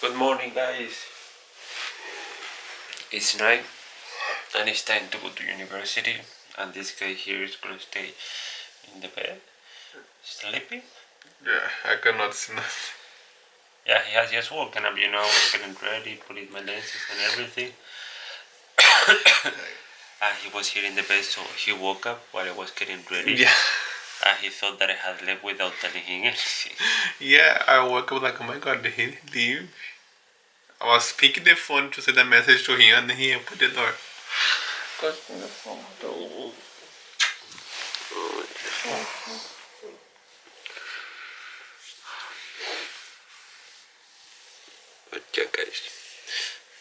Good morning guys. It's night and it's time to go to university and this guy here is gonna stay in the bed sleeping. Yeah, I cannot see nothing. Yeah, he has just woken up, you know, I was getting ready, putting my lenses and everything. and ah, he was here in the bed so he woke up while I was getting ready. Yeah. And he thought that I had left without telling him anything. Yeah, I woke up like, oh my god, did he leave? I was picking the phone to send a message to him and he opened the door. But yeah guys,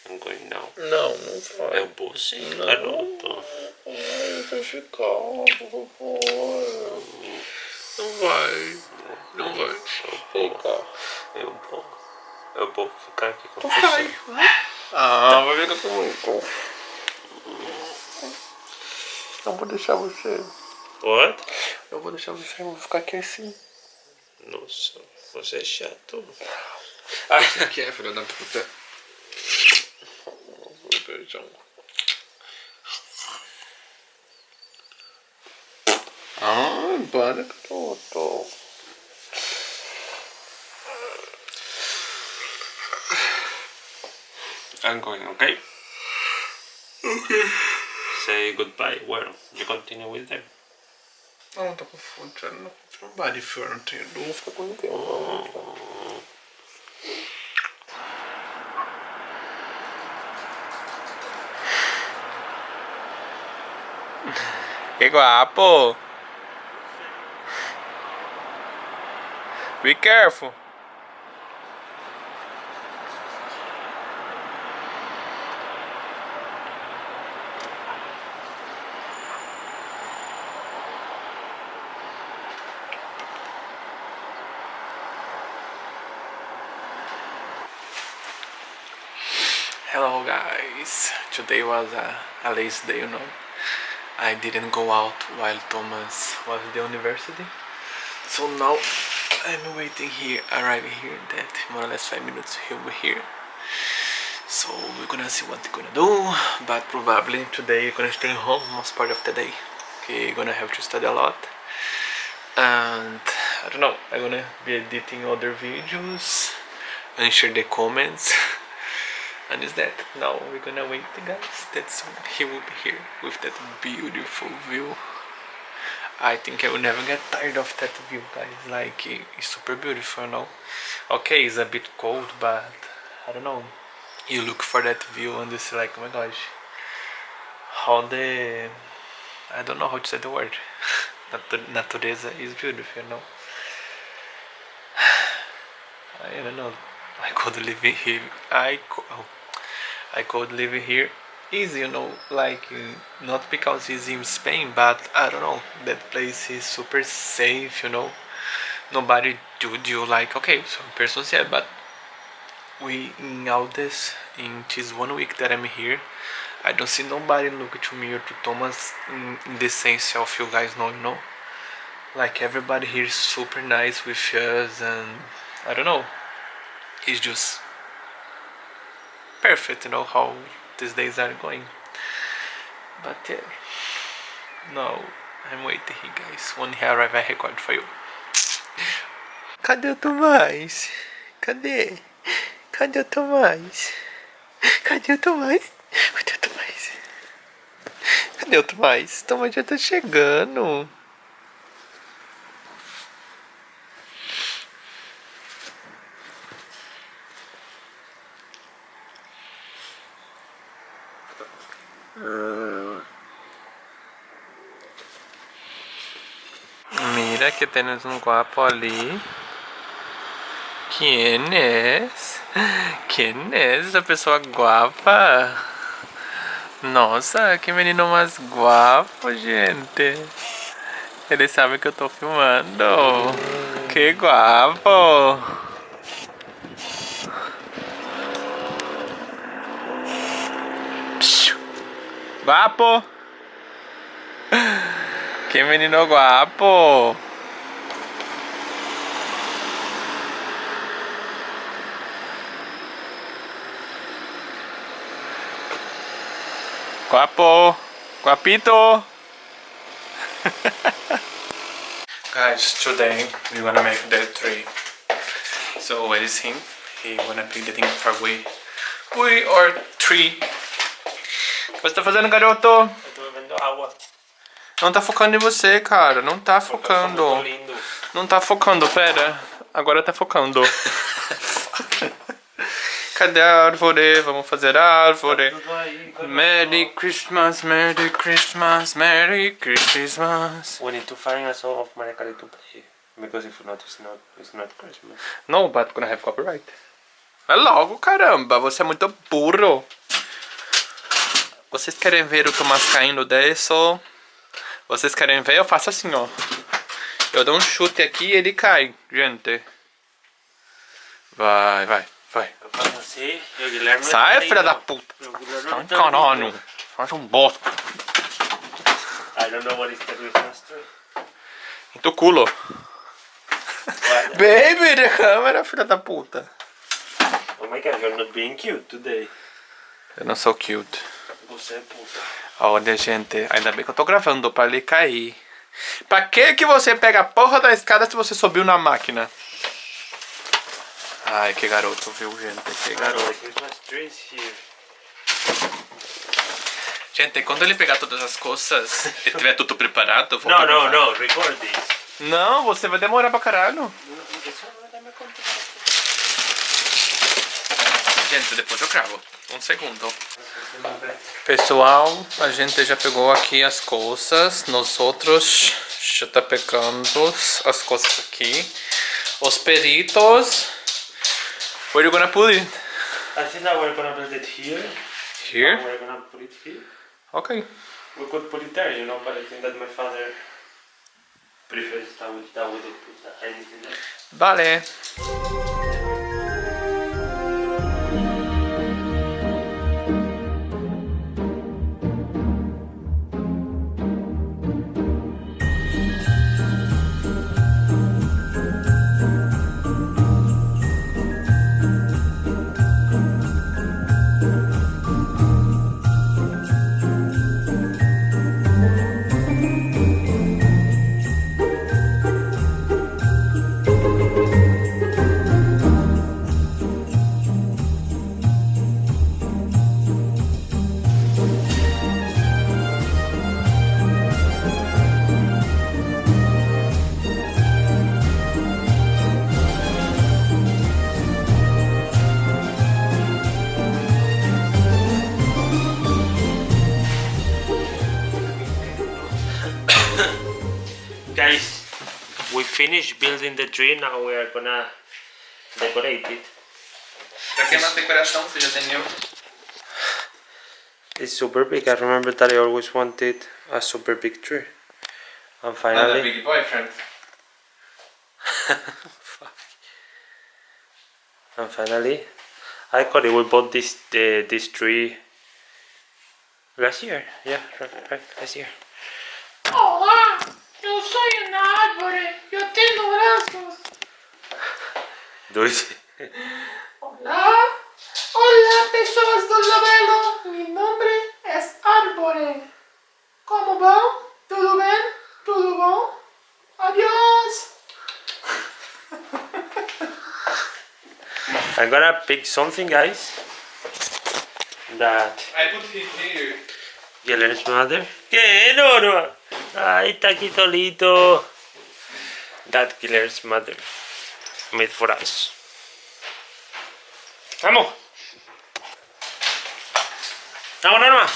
I'm going now. Não, não vai. Eu vou sim, garoto. Vai ficar, por favor. Não vai. Não vai. Fica. Eu vou. Eu vou ficar aqui com Vai. você. Ah, vai ficar comigo. Não vou deixar você. What? Eu vou deixar você, eu vou ficar aqui assim. Nossa, você é chato. Você quer, filho da puta? Vou beijar Imparato. I'm going, okay? Okay. Say goodbye. Well, you continue with them. No, non ti confondere, non vai differente, devo fare quello che ho. Che guapo! Be careful! Hello guys, today was a, a lazy day, you know. I didn't go out while Thomas was at the university. So now I'm waiting here, arriving here in that more or less 5 minutes he'll be here. So we're gonna see what we're gonna do, but probably today we're gonna stay home most part of the day. Okay, we're gonna have to study a lot. And I don't know, I'm gonna be editing other videos, answer the comments. and is that now we're gonna wait guys that's he will be here with that beautiful view I think I will never get tired of that view guys. Like it's super beautiful you know okay it's a bit cold but I don't know. You look for that view and it's like oh my gosh. How the I don't know how to say the word. Natu- natureza is beautiful you know I don't know. I could live here. I could, oh, I could live here easy, you know, like uh, not because he's in Spain, but I don't know. That place is super safe, you know. Nobody do you like okay, some persons yeah, but we in all this in this one week that I'm here, I don't see nobody look to me or to Thomas in, in the sense of you guys know, you know. Like everybody here is super nice with us and I don't know. It's just perfect, you know, how these days are going. But yeah, no, I'm waiting here, guys. When he arrive, I record for you. Cadê o Tomás? Cadê? Cadê o Tomás? Cadê o Tomás? Cadê o Tomás? Cadê o Tomás? O Tomás já tá chegando. Tienes un guapo ali. ¿Quién es? ¿Quién es esa pessoa guapa? Nossa, que menino mais guapo, gente. Ele sabe que eu tô filmando. Que guapo. Guapo. Que menino guapo. Guapo. Guapito. Guys, today we're gonna make the tree. So where is him? He wanna pick the thing for we. We or tree. O que você tá fazendo, garoto? Eu tô bebendo água. Não tá focando em você, cara. Não tá focando. Não tá focando, pera. Agora tá focando. Cadê a árvore? Vamos fazer a árvore. Aí. Merry Christmas, Merry Christmas, Merry Christmas. We need to find a song of Maria Carey to play. Because if not, it's not, it's not Christmas. No, but gonna have copyright. É logo, caramba. Você é muito burro. Vocês querem ver o Tomás caindo disso? Vocês querem ver? Eu faço assim, ó. Eu dou um chute aqui e ele cai, gente. Vai, vai, vai. Eu faço assim e o Guilherme... Sai, filha da lindo. puta. Tá encarando. lindo. Faz um bosta. I don't know what the Christmas tree. Em tu culo. Baby, de câmera, filha da puta. Oh my god, you're not being cute today. Eu não sou cute. Você é puta. Olha, gente, ainda bem que eu tô gravando pra ele cair. Pra que que você pega a porra da escada se você subiu na máquina? Ai, que garoto, viu, gente? Que garoto. Gente, quando ele pegar todas as coisas e tiver tudo preparado, eu vou no, gravar. no, record this. Não, você vai demorar pra caralho. Gente, depois eu gravo. Um segundo. Pessoal, a gente já pegou aqui as coisas. Nós outros já tá pegando as coisas aqui. Os peritos. Where are you gonna put it? I think that we're gonna put it here. Here? And we're gonna put it here. Ok. We could put it there, you know, but I think that my father prefers that we, that we don't put anything there. Vale. Finished building the tree, now we are gonna decorate it. Pra que uma decoração você já tem eu? It's super big. I remember that I always wanted a super big tree. And finally, Another big boyfriend. and finally, I got it. We bought this uh, this tree last year. Yeah, right, right, last year. Olá, eu Yo soy un árbol, yo tengo brazos. Dulce. Hola, hola personas del labelo, mi nombre es Árbol. ¿Cómo va? ¿Todo bien? ¿Todo bien? Adiós. I'm gonna pick something, guys. That I put him here. Guilherme's mother. ¿Qué? No, no. Ay, está aquí solito. That Guillermo's mother made for us. Vamos. Vamos, Norma.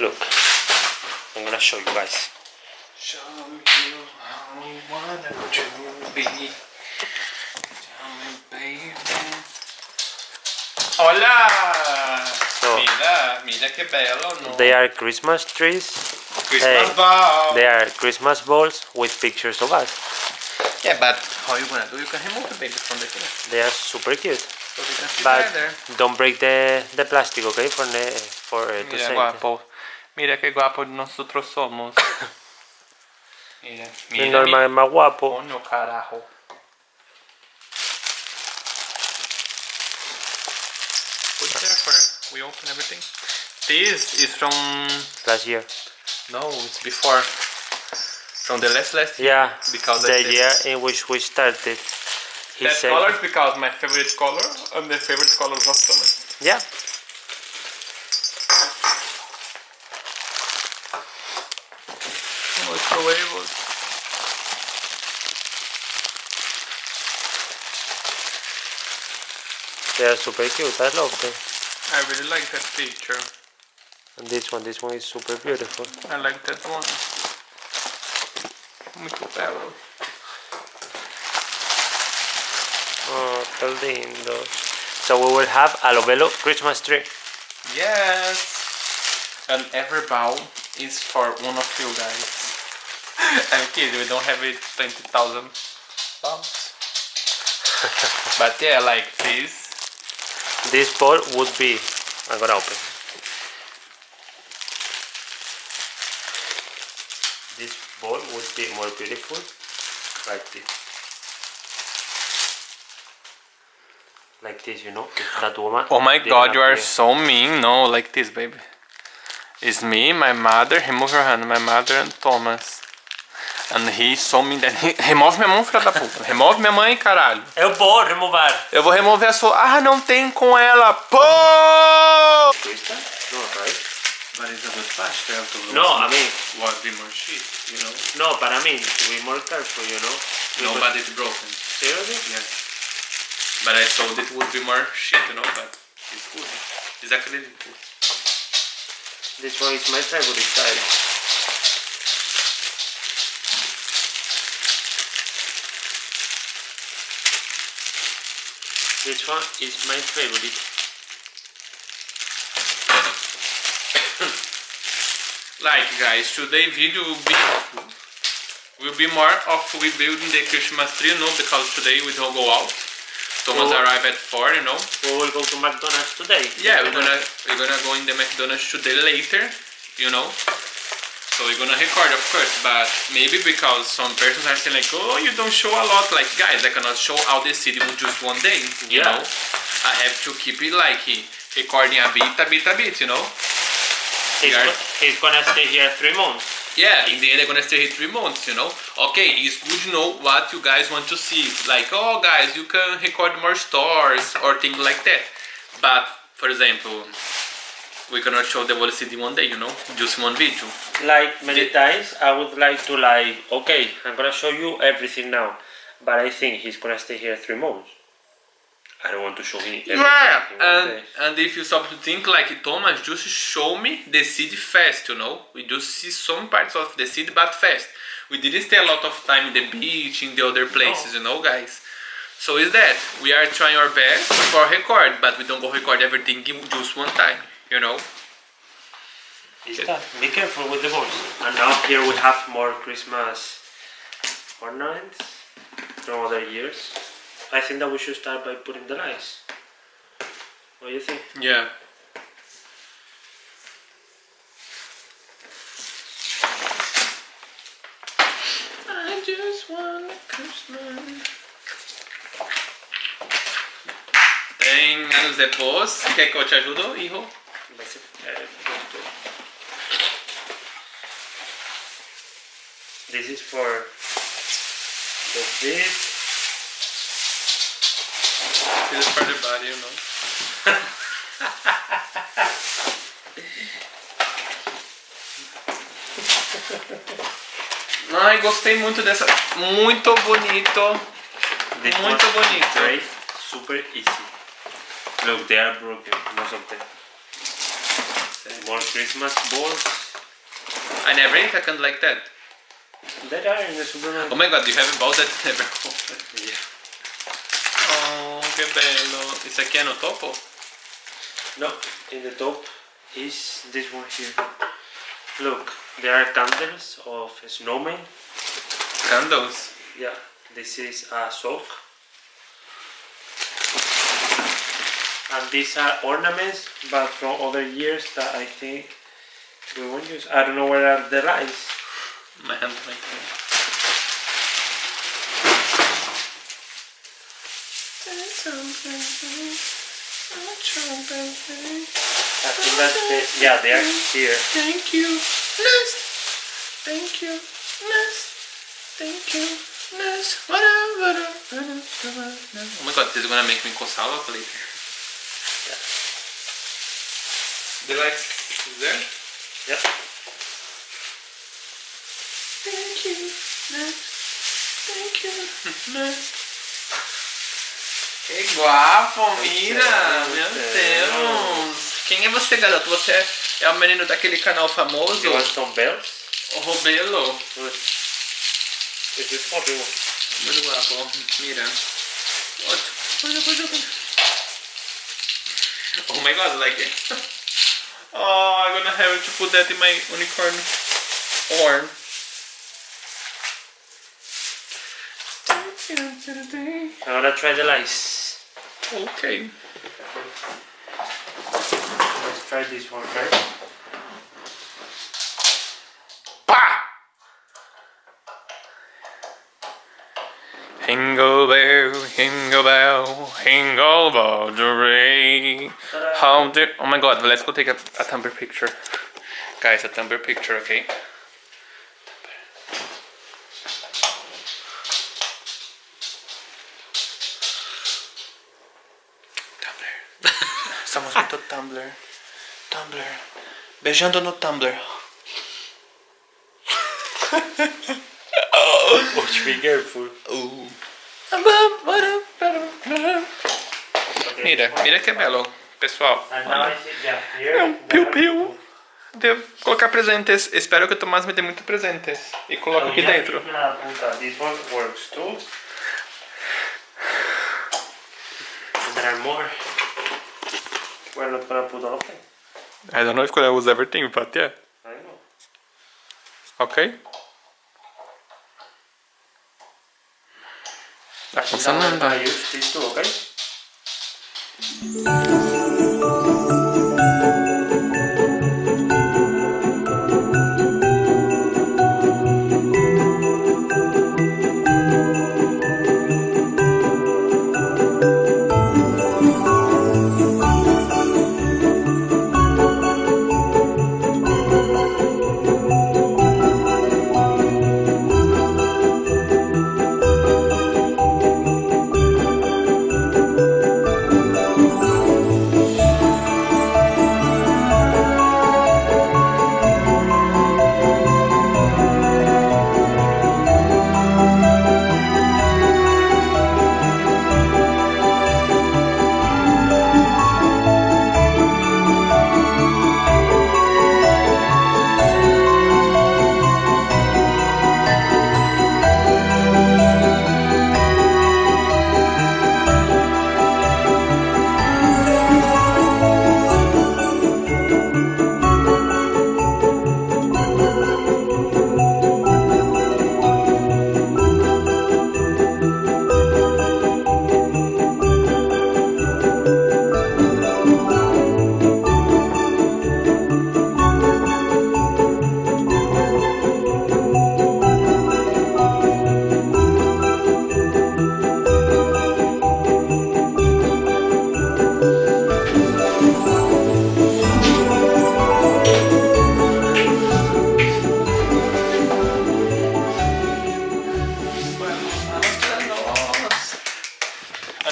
Look, I'm gonna show you guys. Show you how wanna to be. Tell me, baby. Hola! So- mira, mira que bello, no? They are Christmas trees. Christmas hey, ball. They are Christmas balls with pictures of us. Yeah, but how you gonna do? You can remove the baby from the thing. They are super cute. So But don't break the, the plastic, okay? For, the, for uh, to Mira, guapo. Mira que guapo nosotros somos. Mira, Mi mira. Más guapo. Coño, carajo. Put there for we open everything. This is from Last year. no, it's before from the last last year. Yeah. Because the year in which we started. He that said. color is because my favorite color and the favorite colors of Thomas. Yeah. Oh. They are super cute. I love them. I really like that picture. And this one, this one is super beautiful. I like that one. Muito belo. Oh, qué lindo. So we will have a Lovelo Christmas tree. Yes. And every bow is for one of you guys. I'm kidding, we don't have it 20,000 bows. but yeah, like this. This ball would be. I'm gonna open. This ball would be more beautiful like this. Like this, you know? That woman. Oh my god, you are appear. so mean. No, like this, baby. It's me, my mother, remove your hand, my mother and Thomas. And he's so mean that he... Remove minha mão, filha da puta. Remove minha mãe, caralho. Eu vou remover. Eu vou remover a sua... Ah, não tem com ela. Pô! No, it's a I mean, What be more shit, you know? no, but I mean, to be more careful, you know? No, but it's broken. Seriously? Yeah. But I thought it would be more shit, you know, but it's good. It's actually good. This one is my favorite style. This one is my favorite. Like guys, today video will be will be more of rebuilding the Christmas tree, you know, because today we don't go out. Thomas arrive at four, you know. We will go to McDonald's today. Yeah, we're gonna we're gonna go in the McDonald's today later, you know. So we're gonna record of course, but maybe because some persons are saying like, oh, you don't show a lot. Like guys, I cannot show all the city in just one day, you Yeah. know. I have to keep it like recording a bit, a bit, a bit, you know. He's, go- he's gonna stay here three months. Yeah, in the end, I'm gonna stay here three months, you know. Okay, it's good to know what you guys want to see. Like, oh, guys, you can record more stores or things like that. But, for example, we cannot show the whole city one day, you know, just one video. Like many The- times, I would like to like, okay, I'm gonna show you everything now, but I think he's gonna stay here three months. I don't want to show him everything. Yeah, and day. and if you stop to think like Thomas, just show me the city fast, you know. We just see some parts of the city, but fast. We didn't stay a lot of time in the beach, in the other places, you know, guys. So is that we are trying our best for record, but we don't go record everything in just one time, you know. Is that? Be careful with the balls. And now here we have more Christmas ornaments from other years. I think that we should start by putting the lights. What do you think? Yeah. I just want Christmas. Tem anos depois. Quer que eu te ajude, hijo? Vai ser- é, pronto. This is for the this. This is for the body, you know. Ai, gostei muito dessa. Muito bonito. This Muito bonito. Great, super easy. Look, they are broken, most of them. More Christmas balls. I never ate a candy like that. There are in the supermarket. Oh my god, you have a ball that never. Yeah. Oh, que bello. Isso aqui é no topo? No, in the top is this one here. Look, there are candles of snowmen. Candles. Yeah, this is a sock. And these are ornaments, but from other years that I think we won't use. I don't know where are the lights. My hand like that. I think that's the, yeah, they are here. Thank you, Nest. Thank you, Nest. Thank you, Nest. Whatever. Oh my god, this is gonna make me coçar a later. The lights is there? Yeah. Thank you, Nest. Thank you, Nest. Que guapo, mira! Meu Deus! Quem é você, garoto? Você é o menino daquele canal famoso? You want some bells? O Robelo. Is this for you? Muito guapo. Mira. Outro. Oh my god, like it. Oh, I'm gonna have to put that in my unicorn horn. I'm gonna try the lice. Okay. Let's try this one first. Pá! Jingle bell, jingle bell, jingle bell the. How the oh my god, let's go take a, a Tumblr picture. Guys, a Tumblr picture, okay? Tumblr. Estamos muito Tumblr. Tumblr. Beijando no Tumblr. Watch be careful. Uh. Mira, mira que belo, pessoal. É um piu-piu. Devo colocar presentes. Espero que o Tomás me dê muitos presentes. E coloco aqui yeah, dentro. This one works too. And there are more. We're not gonna put all of them. I don't know if I use everything, but yeah. I know. Ok? 足し算の対応していくと分か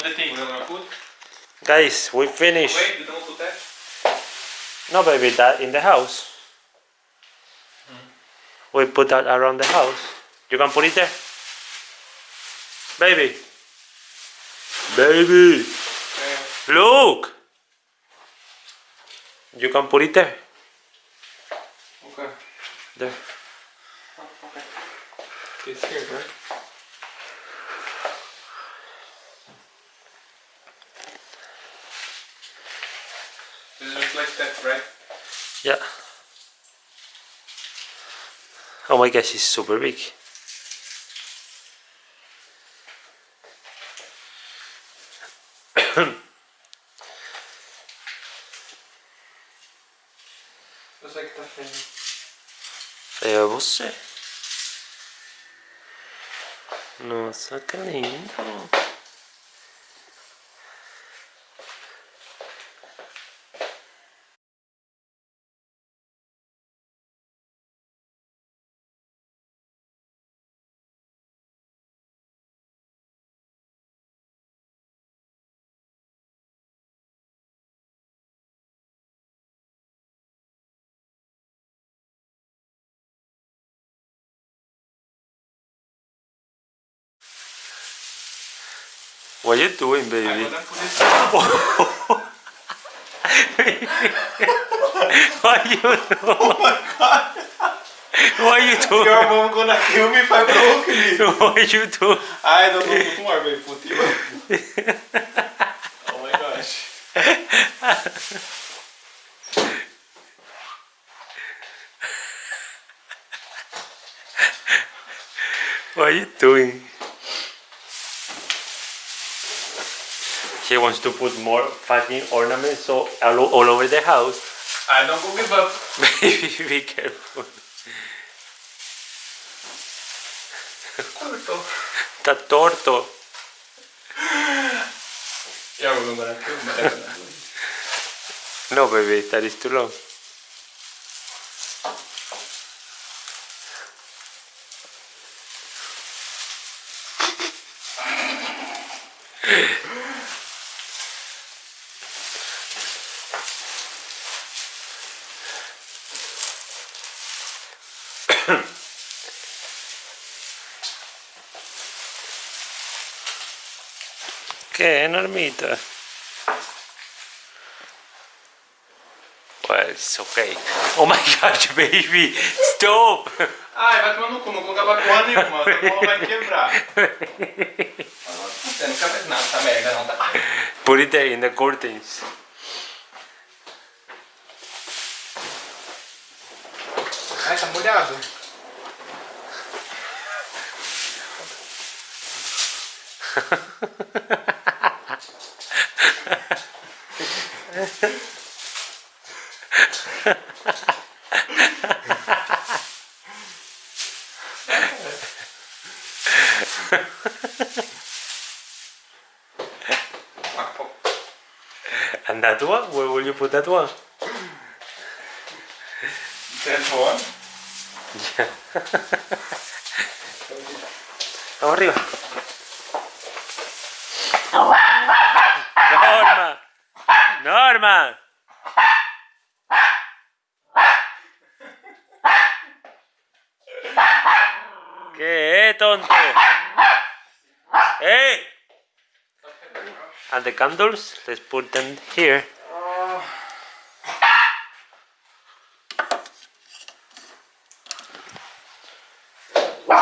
the thing we're gonna put. Guys, we finished. Wait, you don't put that? No, baby, that in the house. Hmm. We put that around the house. You can put it there. Baby. Baby. Eh. Look. You can put it there. Okay. There. Okay. It's here, right? Right? Yeah. Oh my gosh, it's super big. Looks like that thing. Feo é você. Nossa, que lindo. What you doing, baby? What you doing? Oh my god! What you doing? Your mom gonna kill me if I broke it. What you doing? I don't know put more, baby. Put it. Oh my gosh. What are you doing? He wants to put more fucking ornaments so all, all over the house. I don't go give up. Baby, be careful. Torto. Mom gonna kill me. Gonna. No, baby, that is too long. ¿Qué, Normita? Well, it's okay. Oh my gosh, baby! Stop! Ai, vai tomar no cu, não colocava porra nenhuma. Essa porra vai quebrar. Você nunca fez nada, essa merda não tá. Put it there in the curtains. Ai, tá molhado. put that one? That one? Vamos arriba. Norma. Norma. ¿Qué, tonto? Hey. And the candles, let's put them here.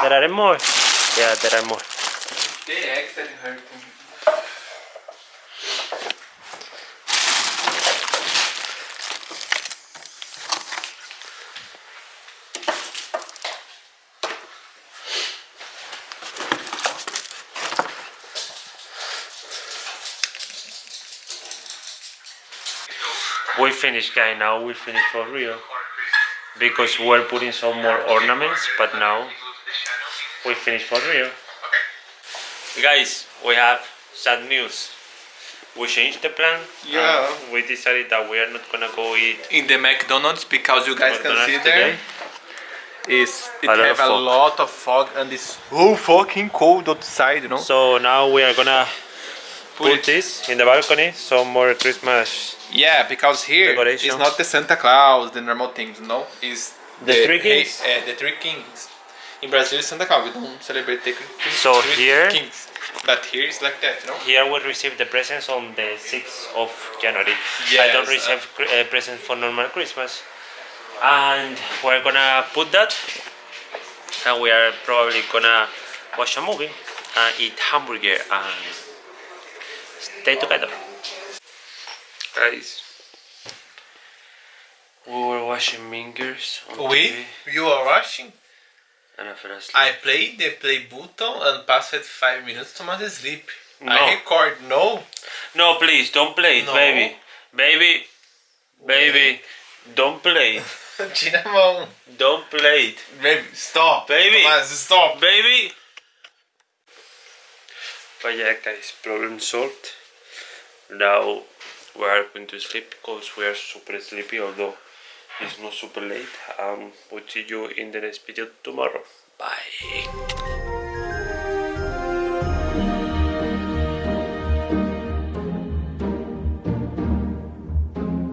There are more. Yeah, there are more. The eggs that hurting. We finished, guy. Now we finished for real because we're putting some more ornaments, but now we finished for real. Guys, we have sad news. We changed the plan. Yeah. and we decided that we are not gonna go eat In the McDonald's, because you guys can McDonald's see today. there, is it A have a fog. lot of fog and it's so fucking cold outside, you know. So now we are gonna Put put this in the balcony. Some more Christmas. Yeah, because here it's not the Santa Claus, the normal things, no. It's The three kings? eh, the three kings. In Brazil, it's Santa Claus. We don't celebrate the three So here- kings, but here it's like that, you know. Here we receive the presents on the 6th of January. I don't receive uh, presents for normal Christmas. And we're gonna put that. And we are probably gonna watch a movie and eat hamburger and stay together. Guys, we were watching Mingers We, TV you are watching. And I fell asleep. I played the play button and passed five minutes to my sleep. No. I record no. No, please, don't play it, No. baby. Baby, baby, don't play it. Tira a mão. Don't play it. Baby, stop. Baby. Stop. baby. But yeah, guys, problem solved. Now we are going to sleep because we are super sleepy, although it's not super late. Um, we'll see you in the next video tomorrow. Bye.